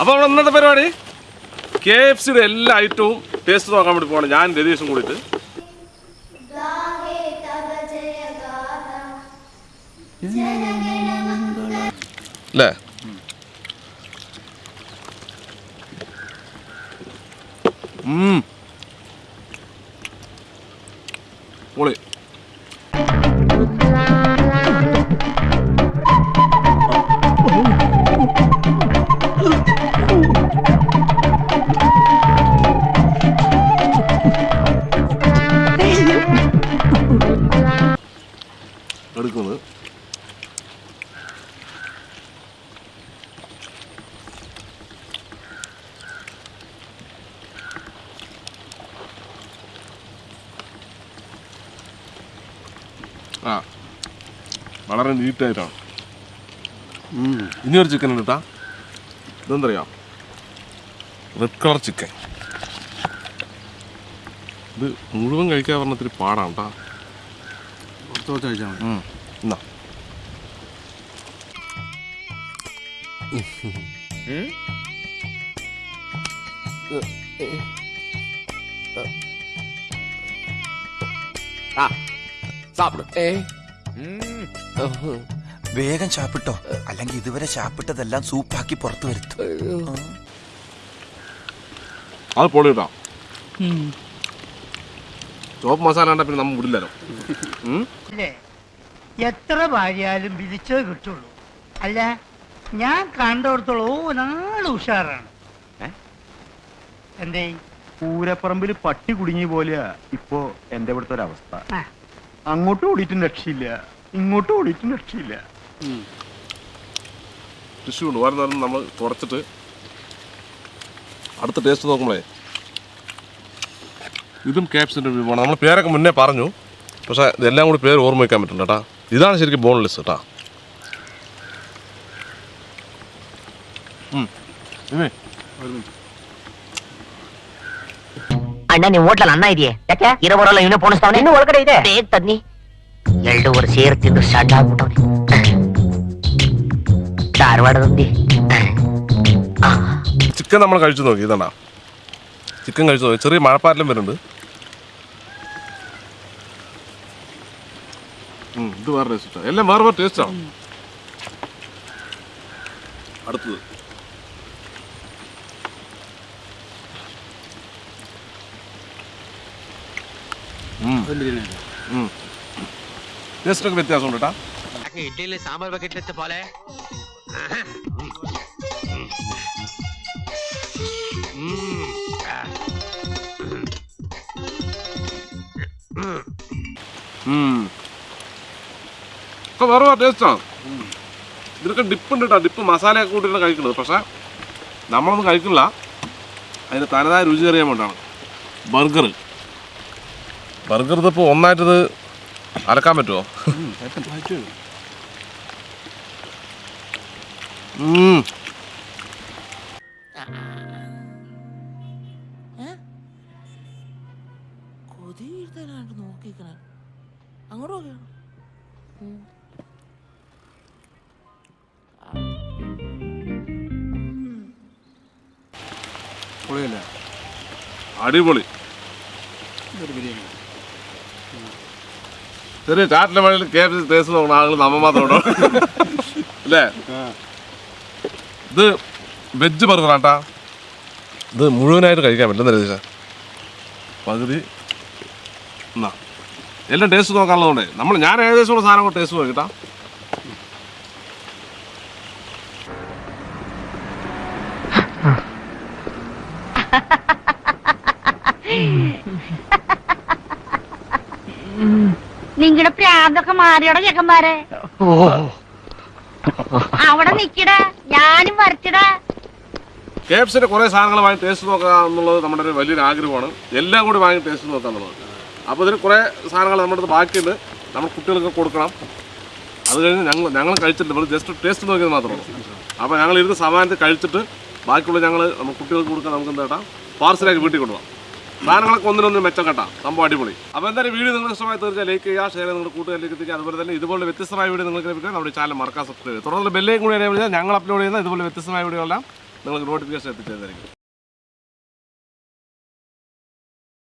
അപ്പോൾ നമ്മുടെ ഇന്നത്തെ പരിപാടി? കെ എഫ് സിയുടെ എല്ലാ ഐറ്റവും ടേസ്റ്റ് നോക്കാൻ വേണ്ടി പോകണം ഞാൻ രതീഷും കൂടിയിട്ട്. അല്ലേ ഉം. പൊളി. എടുക്കുന്നത്. ആ വളരെ നീറ്റായിട്ടാണ്. ഇനി ഒരു ചിക്കൻ ഉണ്ട് കേട്ടാ ഇതെന്തറിയാം? റെഡ് കളർ ചിക്കൻ ഇത് മുഴുവൻ കഴിക്കാൻ പറഞ്ഞ ഇത്തിരി പാടാണ് കേട്ടാ കുറച്ച് കഴിച്ചാൽ മതി. എന്നാ വേഗം ചാപ്പിട്ടോ. അല്ലെങ്കിൽ ഇതുവരെ ചാപ്പിട്ടതെല്ലാം സൂപ്പാക്കി പുറത്തു വരുത്തു. അത് പൊളി കേട്ടോ ചോപ്പ് മസാല ഉണ്ടെ പിന്നെ നമ്മൾ വിടില്ലല്ലോ. എത്ര ഭാര്യയാലും വിധിച്ചേ കിട്ടുള്ളൂ. അല്ല ഞാൻ കണ്ടിടത്തോളം നാൾ ഉഷാറാണ്. എന്തേ? പൂരപ്പറമ്പിൽ പട്ടി കുടുങ്ങിയ പോലെയാ ഇപ്പോ എന്റെ ഇവിടുത്തെ ഒരവസ്ഥ അങ്ങോട്ടും ഓടിയിട്ടും രക്ഷയില്ല. ഇങ്ങോട്ടും ഓടിയിട്ടും രക്ഷയില്ല. ടിഷ്യൂ ഉണ്ട്. വേറെ നമ്മൾ കുറച്ചിട്ട് അടുത്ത ടേസ്റ്റ് നോക്കുമ്പോഴേ ഇതും ക്യാപ്സിൻ്റെ വിഭവമാണ് നമ്മൾ പേരൊക്കെ മുന്നേ പറഞ്ഞു പക്ഷേ ഇതെല്ലാം കൂടി പേര് ഓർമ്മ വയ്ക്കാൻ പറ്റില്ല കേട്ടാ ഇതാണ് ശരിക്കും ബോൺലെസ് കേട്ടാ ഉം. ഇവേ, ಅಣ್ಣ ನೀವು ಹೋಟ್ಲಲ್ಲಿ ಅನ್ನ ಇದೆಯೇ ಯಾಕೆ ಇರೋ ಬರೋಲ್ಲ ಇವನೇ ಪೋಣಿಸ್ತಾವನೆ ಇನ್ನು ಒಳಗಡೆ ಇದೆ ಬೇಗ ತನ್ನಿ ಎರಡೂವರೆ ಸೇರ್ ತಿಂದು ಸಣ್ಣ ಆಗ್ಬಿಟ್ಟವನೆ ಧಾರವಾಡದಂದಿ ಆ ചിക്കൻ നമ്മൾ കഴിച്ചു നോക്കി ഇതാണ്ടാ ചിക്കൻ കഴിച്ചു നോക്കി ചെറിയ മഴപ്പാറ്റലും വരുന്നുണ്ട് ഇത് വേറെ ടേസ്റ്റാണ് എല്ലാം വേറെ വേറെ ടേസ്റ്റാണ് അടുത്തത് ടേസ്റ്റൊക്കെ വ്യത്യാസമുണ്ട് കേട്ടാ ഇഡ്ഡലിൽ സാമ്പാർ ബക്കറ്റിലെത്ത പോലെ Mm. ഒക്കെ വേറെ വേറെ ടേസ്റ്റാണ് ഇതിനൊക്കെ ഡിപ്പ് ഉണ്ട് കേട്ടോ ഡിപ്പ് മസാലയൊക്കെ കൂട്ടിയിട്ട് കഴിക്കുന്നത്. പക്ഷേ നമ്മളൊന്നും കഴിക്കില്ല. അതിന് തനതായ രുചി അറിയാൻ വേണ്ടിയാണ്. ബർഗർ. ബർഗർ ഇതിപ്പോൾ ഒന്നായിട്ടത് അലക്കാൻ പറ്റുമോ അങ്ങോട്ട് കൊതിയിരുത്താനായിട്ട് നോക്കിക്കണ പൊളിയല്ലേ? അടിപൊളി. ഇതൊരു ബിരിയാണി. ചെറിയ ചാറ്റിലെ വഴിയിൽ കെ എഫ് സി ടേസ്റ്റ് നോക്കുന്ന ആളുകൾ നമ്മ മാത്രം അല്ലേ? ഇത് വെജ് ബർഗറാട്ടാ ഇത് മുഴുവനായിട്ട് കഴിക്കാൻ പറ്റില്ല രതീഷ? പകുതി. എന്നാ എല്ലാം ടേസ്റ്റ് നോക്കാനുള്ളതുകൊണ്ടേ. നമ്മൾ ഞാൻ ഏകദേശമുള്ള സാധനം ടേസ്റ്റ് നോക്കിട്ടാ. നിങ്ങളുടെ പ്രാന്തൊക്കെ മാറിയോടെ ചെക്കന്മാരെ. അവിടെ നിക്കട. ഞാനും വരച്ചടാ കേപ്സിന്റെ കുറെ സാധനങ്ങൾ വാങ്ങി ടേസ്റ്റ് നോക്കുക എന്നുള്ളത് നമ്മുടെ ഒരു വലിയൊരു ആഗ്രഹമാണ്. എല്ലാം കൂടി വാങ്ങി ടേസ്റ്റ് നോക്കുക എന്നുള്ളത് അപ്പോൾ ഇതിന് കുറേ സാധനങ്ങൾ നമ്മുടെ അടുത്ത് ബാക്കിയുണ്ട്. നമ്മൾ കുട്ടികൾക്ക് കൊടുക്കണം. അത് കഴിഞ്ഞ് ഞങ്ങൾ ഞങ്ങൾ കഴിച്ചിട്ട് നമ്മൾ ജസ്റ്റ് ടേസ്റ്റ് നോക്കിയത് മാത്രമേ ഉള്ളൂ. അപ്പോൾ ഞങ്ങൾ ഇരുന്ന് സമാനത്തിൽ കഴിച്ചിട്ട് ബാക്കിയുള്ള ഞങ്ങൾ കുട്ടികൾക്ക് കൊടുക്കാൻ നമുക്ക് എന്താ കേട്ടാ പാർസലാക്കി വീട്ടിൽ കൊണ്ടുപോകാം സാധനങ്ങളൊക്കെ ഒന്നിനൊന്നും മെച്ചം കേട്ടാ സംഭവം അടിപൊളി. അപ്പോൾ എന്തായാലും വീഡിയോ നിങ്ങൾ ഇഷ്ടമായി തീർച്ചയായും ലൈക്ക് ചെയ്യുക ഷെയർ നിങ്ങളുടെ കൂട്ടുകാരിലേക്ക് എത്തിക്കുക. അതുപോലെ തന്നെ ഇതുപോലെ വ്യത്യസ്തമായ വീഡിയോ നിങ്ങൾക്ക് ലഭിക്കാൻ നമ്മുടെ ചാനൽ മറക്കാൻ സബ്സ്ക്രൈബ് ചെയ്യുക. തുടർന്ന് ബെല്ലേയും കൂടി വിളിച്ചാൽ ഞങ്ങൾ അപ്ലോഡ് ചെയ്യുന്ന ഇതുപോലെ വ്യത്യസ്തമായ വീഡിയോ എല്ലാം നിങ്ങൾക്ക് നോട്ടിഫിക്കേഷൻ എത്തിച്ചേരായിരിക്കും